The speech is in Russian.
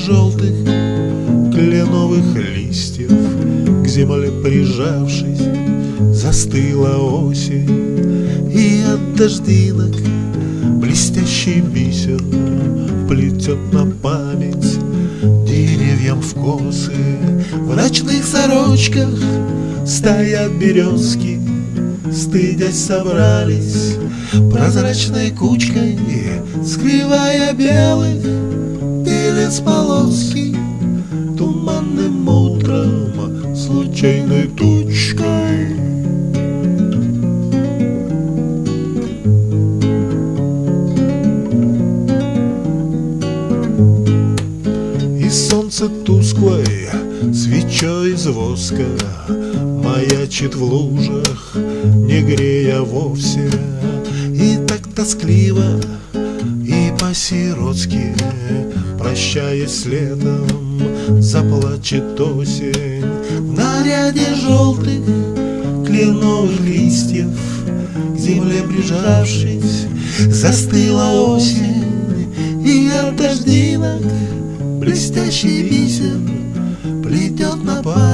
желтых кленовых листьев. К земле прижавшись застыла осень. И от дождинок блестящий бисер Плетет на память деревьям в косы. В ночных сорочках стоят березки Стыдясь собрались. Прозрачной кучкой Скрывая белых белец полоски Туманным утром случайной тучкой. И солнце тусклой свечой из воска Маячит в лужах, не грея вовсе. И так тоскливо, и по-сиротски Прощаясь с летом, заплачет осень. В наряде желтых кленовых листьев К земле прижавшись, застыла осень. И от дождинок блестящий бисер Плетет на память